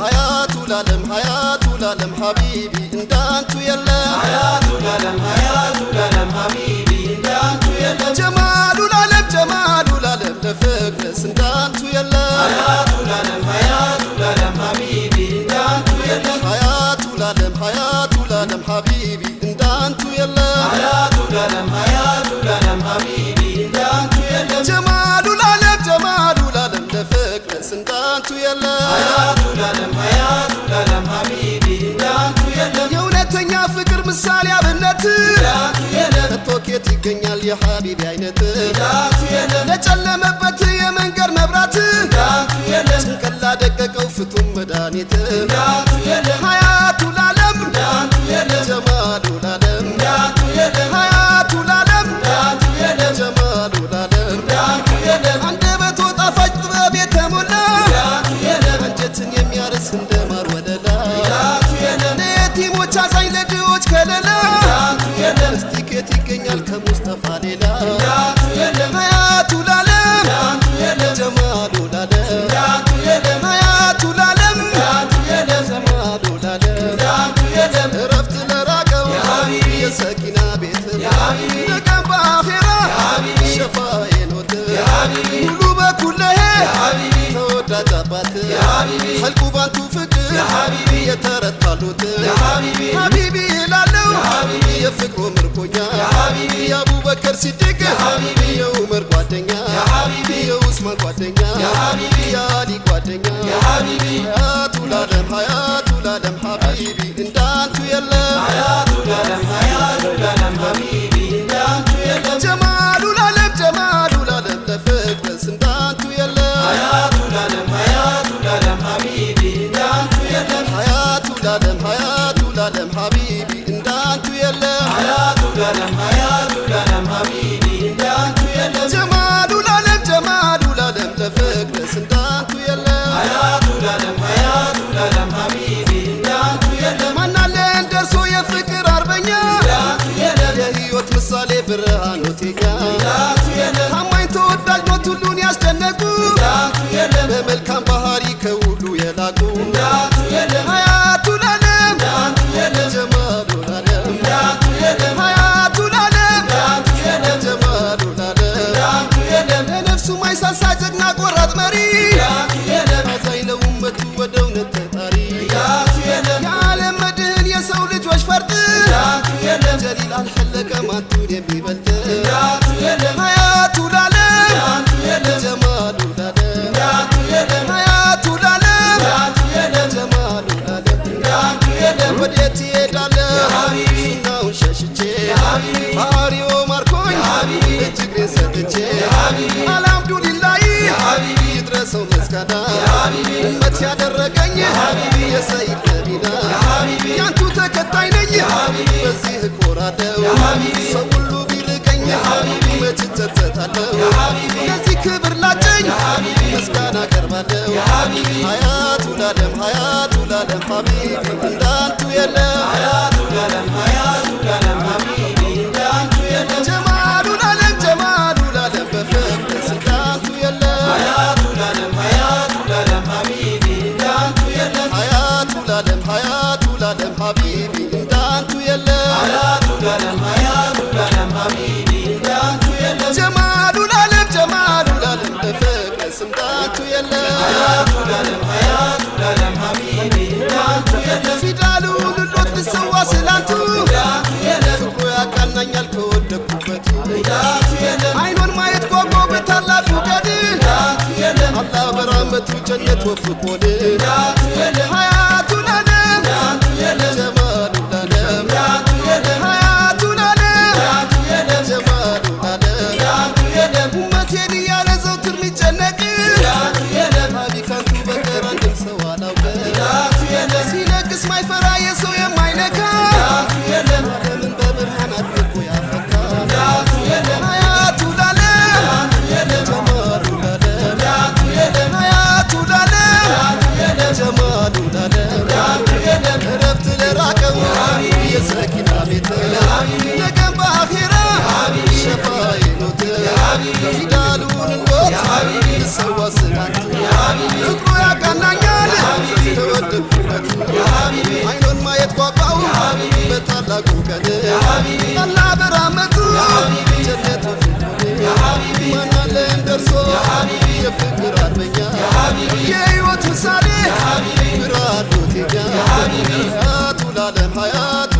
ሀያቱ ላለም ሀያቱ ላለም ሀቢቢ እንዳንቱ የለም ሀያቱ ላለም ሀያቱ ላለም ሀቢቢ እንዳንቱ የለም ጀማሉ ላለም ጀማሉ ላለም ለፍቅርስ እንዳንቱ የለም ሀያቱ ላለም ሀያቱ ላለም ሀቢቢ የሀቢቢ አይነት ለጨለመበት የመንገድ መብራት ጭንቅላ ደቀቀው ፍቱም መድኃኒት ሀያቱ ላለም ጀማሉ ላለም ሀያቱ ላለም ጀማሉ ላለም አንደበቶ ጣፋጭ ጥበብ የተሞላ አንጀትን የሚያርስ እንደ ማር ወለላ ለየቲሞች አዛኝ ለድሆች ከለላ እንዳንቱ የለም እስቲ ኬት ይገኛል ከሙስጠፋ ነገም በአኼራ የሀቢቢ ሸፋዬ ኖት የሀቢቢ ሙሉ በኩለሄ ተወዳጅ አባት ሐልቁ ባንቱ ፍቅር የተረታሉት ሀቢቢ ይላለው የፍቅሩ ምርኮኛ የአቡበከር ሲድቅ የኡመር ጓደኛ የኡስማን ጓደኛ የአሊ ጓደኛ ሀያቱ ላለም ሀያቱ ላለም ሀቢቢ እንዳንቱ የለም እንዳንቱ የለም። የፍቅር አርበኛ እንዳንቱ ምሳሌ ብርሃን ኖቴኛ እንዳንቱ የለም ታማኝ ተወዳጅ ኖት ሁሉን ያስደነቁ እንዳንቱ በመልካም ባህሪ to the people. የሀቢቢ ሰው ሁሉ ቢርቀኝ መች እጸጸታለሁ ለዚህ ክብር ላጨኝ ምስጋና የሀቢቢ ሀያቱ ላለም ሀያቱ ላለም ጀማሉ ላለም ጀማሉ ላለም በፍቅርስ እንዳንቱ የለም። ሀያቱ ላለም ሀያቱ ላለም ፊዳሉ ልሎት ልሰዋ ስላንቱ ፍቅሩ ያቃናኛል ከወደኩበት እንዳንቱ አይኖን ማየት ጓጓ በታላቁ ገድ እንዳንቱ በራመቱ ጀነት ወፍቆን ቀን አላ በራመቱ ጀነት ማናለን ደርሶ የፍቅር አርበኛ የሕይወት ምሳሌ ብርሃኑ ቴኛ ሀያቱ ላለም ሀያቱ